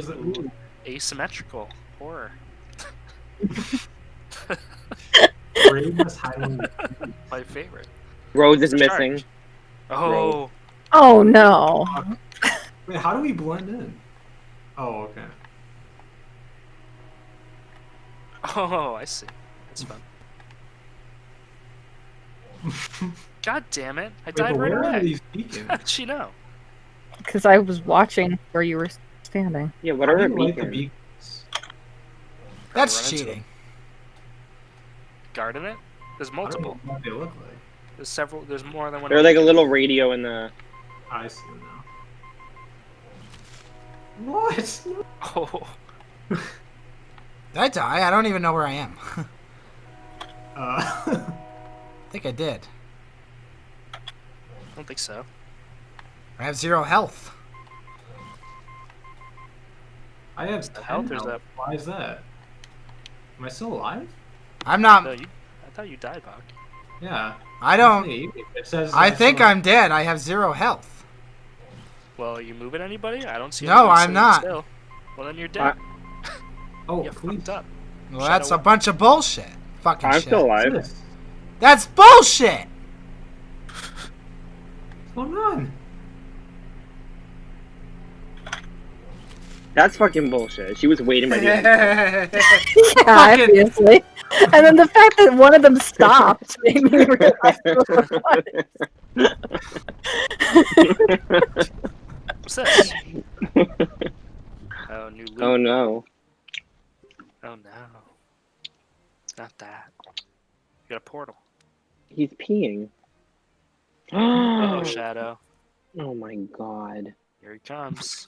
Where's the ooh, Asymmetrical horror. Bravest Highland? My favorite. Rose is It's missing. Oh, Oh no. Wait, how do we blend in? Oh, okay. oh, I see. That's fun. God damn it! I Wait, died right where are away. these beacons? How did she know? Because I was watching where you were standing. Yeah, what are do her the beacons? beacons? That's cheating. Guard in it? There's I don't know multiple. what they look like. There's several. There's more than one. They're like a little radio in the. I see them now. What? Oh, Did I die? I don't even know where I am. Uh, I think I did. I don't think so. I have zero health. I have the health 10 or is health. Why is that? Am I still alive? I'm not. No, you. I thought you died, Bach. Yeah. I don't. It says. I think someone- I'm dead. I have zero health. Well, are you moving anybody? I don't see. No, I'm not. Still. Well, then you're dead. Oh, you please. up. Well, Shadow that's a bunch of bullshit. Fucking shit. I'm shit. still alive. That's bullshit. What's going on? That's fucking bullshit. She was waiting by the end. Yeah, obviously. And then the fact that one of them stopped made me realize it was What's this? oh, new loot. oh no. Oh no. Not that. You got a portal. He's peeing. Oh, Shadow. oh my god. Here he comes.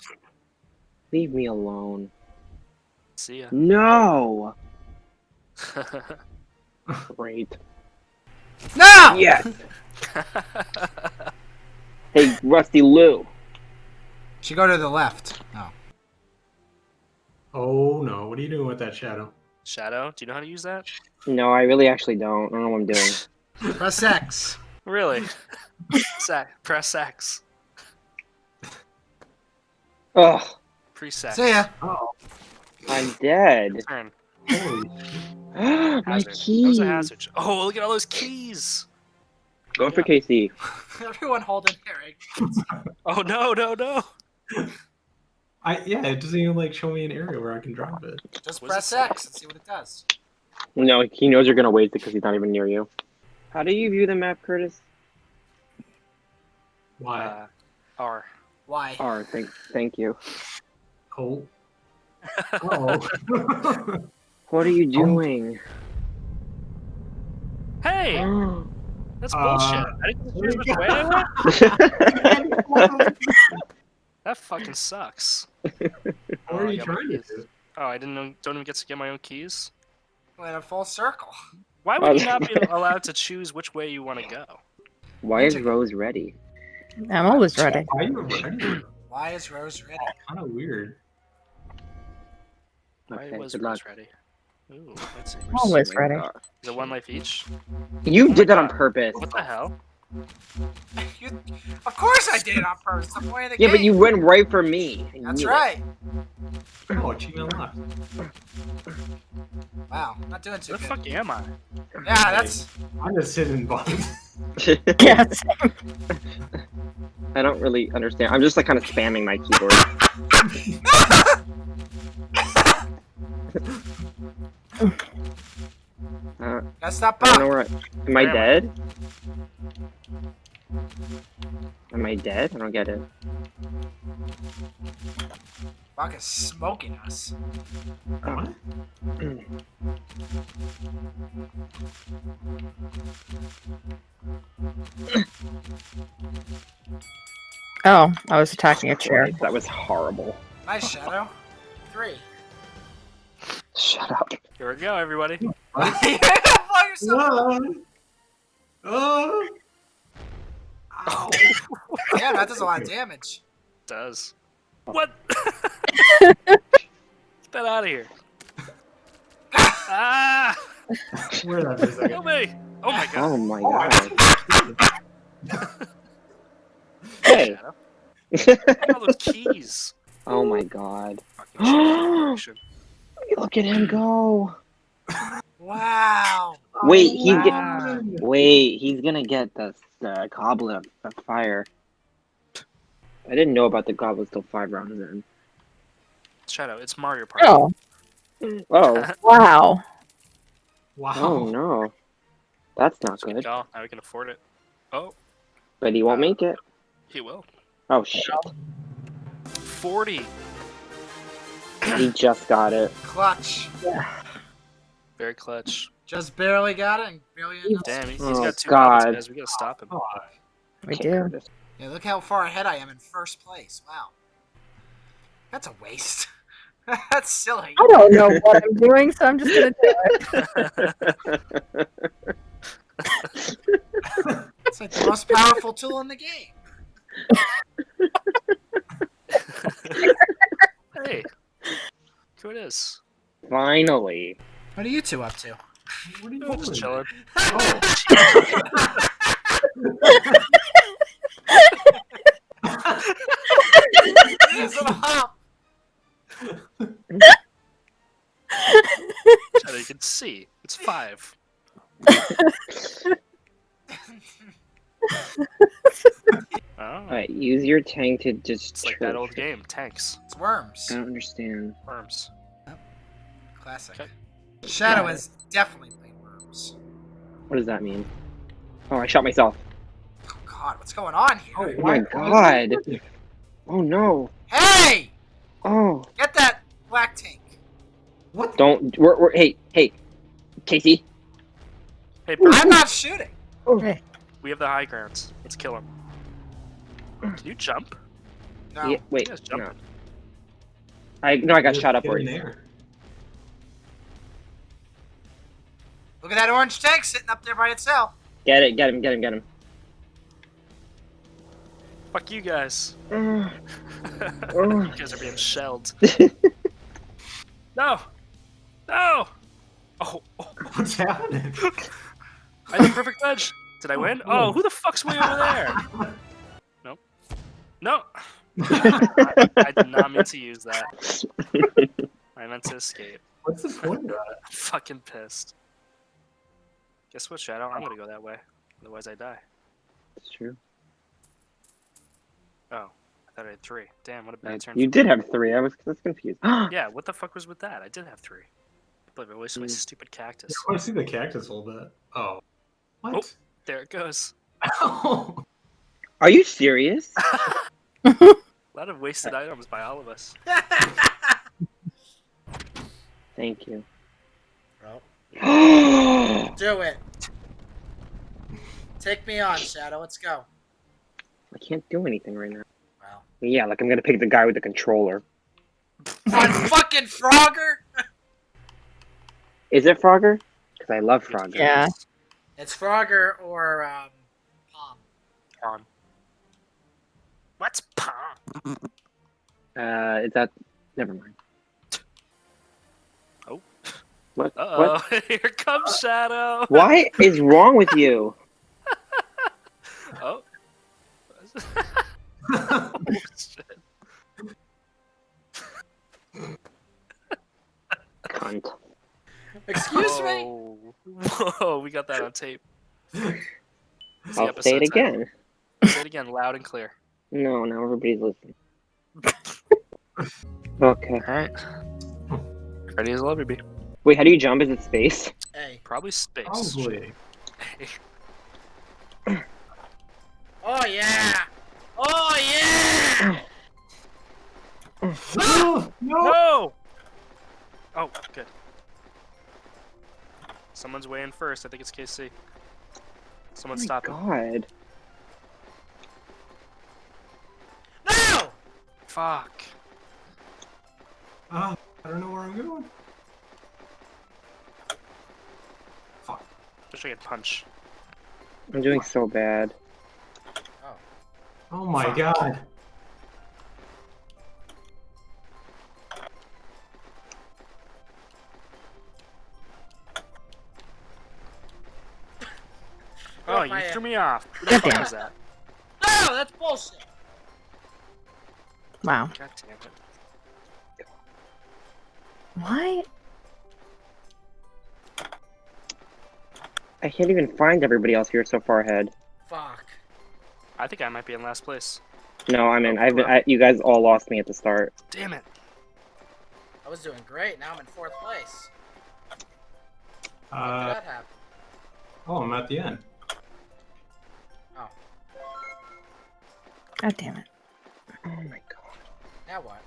Leave me alone. See ya. No! Great. No. Yes! Hey, Rusty Lou. Should go to the left. Oh. Oh no! What are you doing with that shadow? Shadow, do you know how to use that? No, I really actually don't. I don't know what I'm doing. Press X. Really? Press X. Ugh, Pre-sex. See ya. Oh, I'm dead. Turn. My Hazard. That was keys. a hazard. Oh, look at all those keys. Go for KC. Everyone holding Eric. Oh no, no, no. I yeah, it doesn't even like show me an area where I can drop it. Just What press it? X and see what it does. No, he knows you're gonna waste it because he's not even near you. How do you view the map, Curtis? Why? Uh, R. Why? R, thank, thank you. Oh. Oh. What are you doing? Hey, Oh. that's Uh, bullshit. I didn't choose which way I went. That fucking sucks. what Oh, are I you trying to do? Oh, I didn't know. Don't even get to get my own keys. We're in a full circle. Why would you not be allowed to choose which way you want to go? Why is Rose ready? I'm always ready. Why are you ready? Why is Rose ready? kind of weird. Why Okay, was good Rose luck. ready? Ooh, let's see. Always Oh ready. God. Is it one life each? You did that on purpose. What the hell? You, of course I did it on purpose. The point of the Yeah, game. but you went right for me. That's knew it. right. Oh, achievement left. Wow, not doing too Where the fuck am I? Yeah, that's. I'm just sitting buttons. Yes. I don't really understand. I'm just like kind of spamming my keyboard. That's not I don't know Buck. where. I, am I Where am I? dead? Am I dead? I don't get it. Buck is smoking us. What? Oh, I was attacking a chair. Christ, that was horrible. Nice shadow. Three. Shut up. Here we go, everybody. you blow yourself up. No. Oh. Ow. yeah, that does a lot of damage. does. What? Get that out of here. ah! Where that for a second. Kill me! Oh my god. Oh my Oh, god. Hey. Shadow. Look at all those keys. Oh my god. Look Look at him go. Wow. Wait, he's get- Wait, he's gonna get the the goblet of, of fire. I didn't know about the goblet till five rounds in. Shadow, it's Mario Party. Oh, Oh, wow. Wow. oh no, that's not Good good. call. Now we can afford it. Oh, But he won't make it. he will. Oh shit, 40. he just got it. Clutch. Very clutch. Just barely got it and barely. Damn, he, he's Oh, got two God. goblins, guys. We gotta stop him. Oh, We do. Yeah, look how far ahead I am in first place. Wow. That's a waste. That's silly. I don't know what I'm doing, so I'm just gonna do it. It's like the most powerful tool in the game. hey. Who it is? Finally. What are you two up to? what are you Oh, just doing? chilling. Oh, use them you can see. It's five. Oh, Alright, use your tank to just. it's like that old game. Tanks. It's worms. I don't understand. Worms. Classic. Okay. Shadow is definitely playing worms. What does that mean? Oh, I shot myself. Oh god, what's going on here? Oh, Oh my why- god. Oh no. Hey! Oh. Get that black tank. What? Don't. We're, we're, hey, hey. Casey. Hey, I'm not shooting. Oh. Okay. We have the high grounds. Let's kill him. Can you jump? No. Yeah, wait. Jump. No. I no, I got Just shot up get in already. there. Look at that orange tank sitting up there by itself. Get it, get him, get him, get him. Fuck you guys. You guys are being shelled. No! No! Oh, oh, What's happening? I had the perfect ledge. Did I win? Oh, who the fuck's way over there? No! I, I did not mean to use that. I meant to escape. What's the point of that? I'm fucking pissed. Guess what, Shadow? I'm gonna go that way. Otherwise, I die. It's true. Oh, I thought I had three. Damn, what a I- bad turn. you did me. have three. I was, I was confused. Yeah, what the fuck was with that? I did have three. I believe I wasted my Mm. stupid cactus. I want to see the cactus a little bit. Oh. What? There it goes. Oh. Are you serious? A lot of wasted items by all of us. Thank you. Bro, I do it. Take me on, Shadow. Let's go. I can't do anything right now. Wow. Yeah, like I'm gonna pick the guy with the controller. On fucking Frogger? Is it Frogger? Because I love Frogger. Yeah. It's Frogger or um, Palm. Pawn. What's pawn? Uh, is that? Never mind. Oh. What? Uh What? oh, here comes Shadow. What is wrong with you? Oh. oh shit. Cunt. Excuse me? Whoa. Whoa, we got that on tape. The I'll say episode it title. again. Say it again, loud and clear. No, now everybody's listening. Okay. Alright. Ready as I'll ever be. Wait, how do you jump? Is it space? Hey. Probably space. Probably. Oh yeah! Oh yeah! No! No! No! Oh, good. Someone's way in first. I think it's KC. Someone oh my stop him. God. No! Fuck. Ah, I don't know where I'm going. Wish I could punch. I'm doing so bad. Oh my Fuck. god. Oh, you threw me off. Who the fuck damn. was that? No, that's bullshit. Wow. God damn it. What? I can't even find everybody else here so far ahead. Fuck. I think I might be in last place. No, I mean, Oh, I've been, crap. I, you guys all lost me at the start. Damn it. I was doing great. Now I'm in fourth place. How Uh, did that happen? oh, I'm at the end. Oh. God damn it. Oh my god. Now what?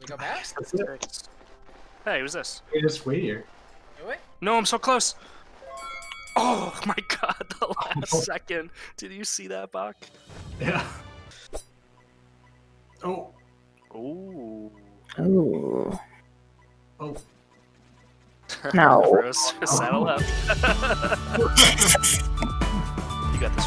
We go back? That's it. Hey, who's this? We just wait here. Do we? No, I'm so close. Oh my god, the last oh. second. Did you see that, Buck? Yeah. Oh. Ooh. Ooh. Oh. oh. No. Rose, saddle up. you got this,